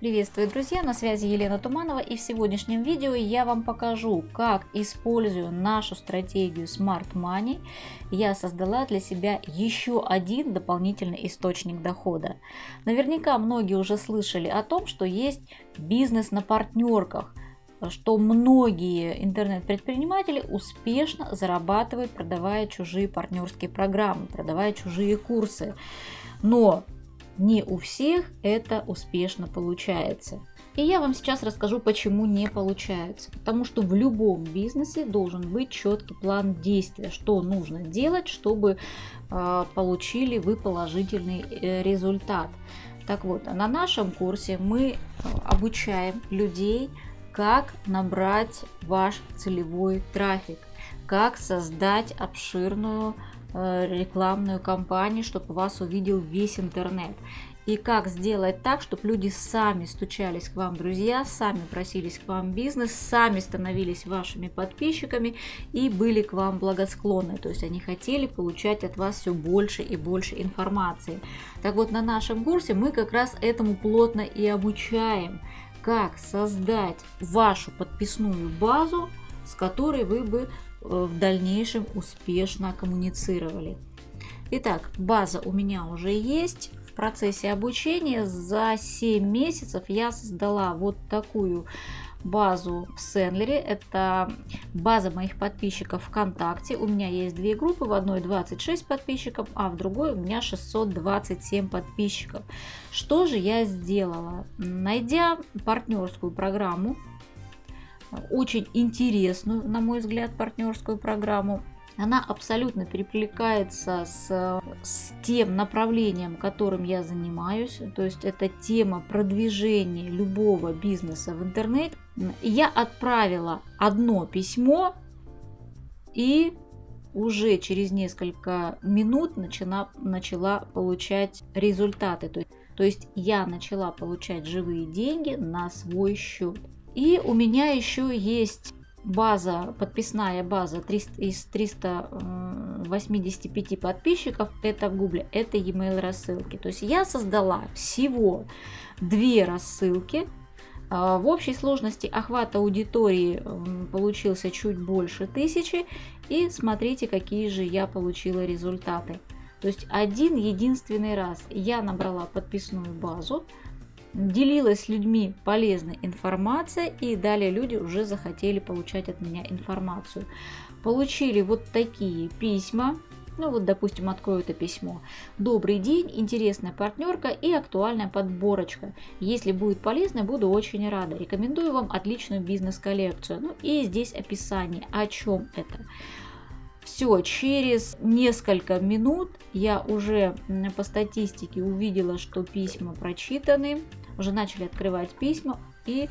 Приветствую, друзья! На связи Елена Туманова и в сегодняшнем видео я вам покажу, как, используя нашу стратегию Smart Money, я создала для себя еще один дополнительный источник дохода. Наверняка многие уже слышали о том, что есть бизнес на партнерках, что многие интернет-предприниматели успешно зарабатывают, продавая чужие партнерские программы, продавая чужие курсы. Но не у всех это успешно получается. И я вам сейчас расскажу, почему не получается. Потому что в любом бизнесе должен быть четкий план действия, что нужно делать, чтобы э, получили вы положительный э, результат. Так вот, на нашем курсе мы обучаем людей, как набрать ваш целевой трафик, как создать обширную Э, рекламную кампанию, чтобы вас увидел весь интернет. И как сделать так, чтобы люди сами стучались к вам, друзья, сами просились к вам бизнес, сами становились вашими подписчиками и были к вам благосклонны. То есть они хотели получать от вас все больше и больше информации. Так вот, на нашем курсе мы как раз этому плотно и обучаем, как создать вашу подписную базу, с которой вы бы Э, в дальнейшем успешно коммуницировали. Итак, база у меня уже есть. В процессе обучения за 7 месяцев я создала вот такую базу в Сендлере. Это база моих подписчиков ВКонтакте. У меня есть две группы. В одной 26 подписчиков, а в другой у меня 627 подписчиков. Что же я сделала? Найдя партнерскую программу очень интересную, на мой взгляд, партнерскую программу. Она абсолютно перекликается с, с тем направлением, которым я занимаюсь. То есть это тема продвижения любого бизнеса в интернете. Я отправила одно письмо и уже через несколько минут начала, начала получать результаты. То есть, то есть я начала получать живые деньги на свой счет. И у меня еще есть база, подписная база 300, из 385 подписчиков, это в гугле, это e-mail рассылки. То есть я создала всего две рассылки. А, в общей сложности охват аудитории получился чуть больше тысячи. И смотрите, какие же я получила результаты. То есть один единственный раз я набрала подписную базу, делилась с людьми полезной информацией, и далее люди уже захотели получать от меня информацию. Получили вот такие письма, ну вот, допустим, открою это письмо. Добрый день, интересная партнерка и актуальная подборочка. Если будет полезно, буду очень рада. Рекомендую вам отличную бизнес-коллекцию. Ну и здесь описание, о чем это. Все, через несколько минут я уже по статистике увидела, что письма прочитаны, уже начали открывать письма, и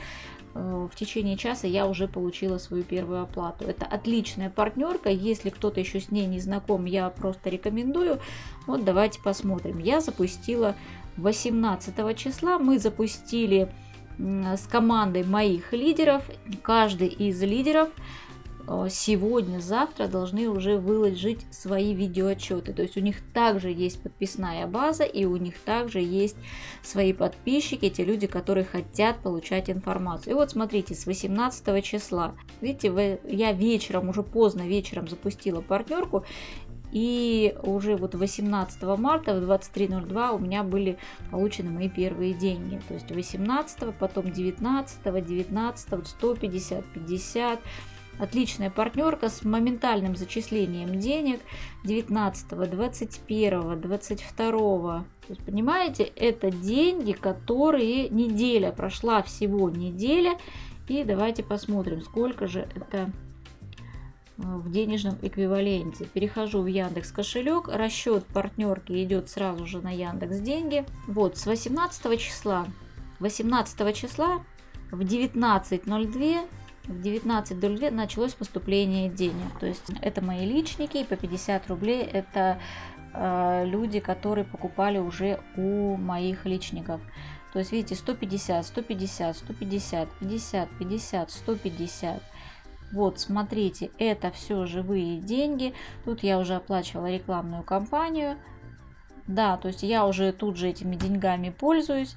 э, в течение часа я уже получила свою первую оплату. Это отличная партнерка, если кто-то еще с ней не знаком, я просто рекомендую. Вот давайте посмотрим. Я запустила 18 числа, мы запустили с командой моих лидеров, каждый из лидеров Э, сегодня, завтра должны уже выложить свои видеоотчеты. То есть у них также есть подписная база и у них также есть свои подписчики, те люди, которые хотят получать информацию. И вот смотрите, с 18 числа, видите, я вечером, уже поздно вечером запустила партнерку, и уже вот 18 марта в 23.02 у меня были получены мои первые деньги. То есть 18, потом 19, 19, 150, 50, Отличная партнерка с моментальным зачислением денег 19, 21, 22. То есть, понимаете, это деньги, которые неделя, прошла всего неделя. И давайте посмотрим, сколько же это э, в денежном эквиваленте. Перехожу в Яндекс кошелек. Расчет партнерки идет сразу же на Яндекс деньги. Вот, с 18 числа. 18 числа в 19.02 в 19.02 началось поступление денег. То есть это мои личники, и по 50 рублей это э, люди, которые покупали уже у моих личников. То есть видите, 150, 150, 150, 50, 50, 150. Вот, смотрите, это все живые деньги. Тут я уже оплачивала рекламную кампанию. Да, то есть я уже тут же этими деньгами пользуюсь.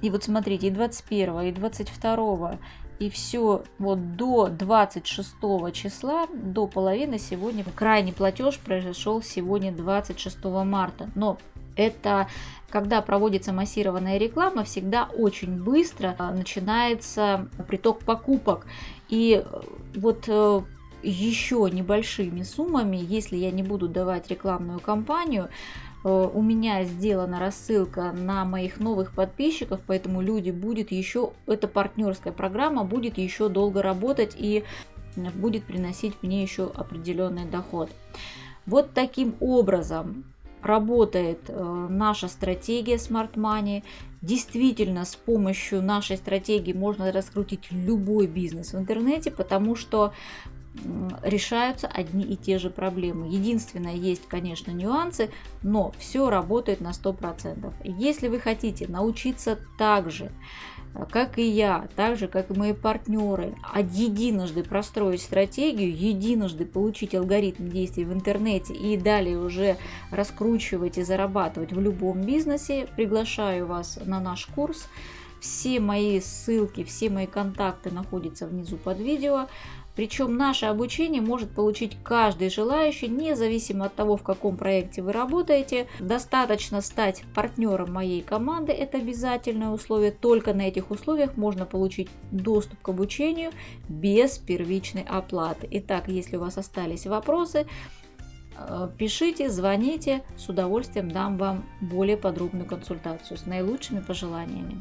И вот смотрите, и 21, и 22, и все вот до 26 числа, до половины сегодня, крайний платеж произошел сегодня 26 марта. Но это когда проводится массированная реклама, всегда очень быстро а, начинается приток покупок. И э, вот э, еще небольшими суммами, если я не буду давать рекламную кампанию, у меня сделана рассылка на моих новых подписчиков, поэтому люди будет еще, эта партнерская программа будет еще долго работать и будет приносить мне еще определенный доход. Вот таким образом работает э, наша стратегия Smart Money. Действительно, с помощью нашей стратегии можно раскрутить любой бизнес в интернете, потому что решаются одни и те же проблемы. Единственное, есть, конечно, нюансы, но все работает на 100%. Если вы хотите научиться так же, э, как и я, так же, как и мои партнеры, единожды простроить стратегию, единожды получить алгоритм действий в интернете и далее уже раскручивать и зарабатывать в любом бизнесе, приглашаю вас на наш курс. Все мои ссылки, все мои контакты находятся внизу под видео. Причем наше обучение может получить каждый желающий, независимо от того, в каком проекте вы работаете. Достаточно стать партнером моей команды, это обязательное условие. Только на этих условиях можно получить доступ к обучению без первичной оплаты. Итак, если у вас остались вопросы, э, пишите, звоните, с удовольствием дам вам более подробную консультацию с наилучшими пожеланиями.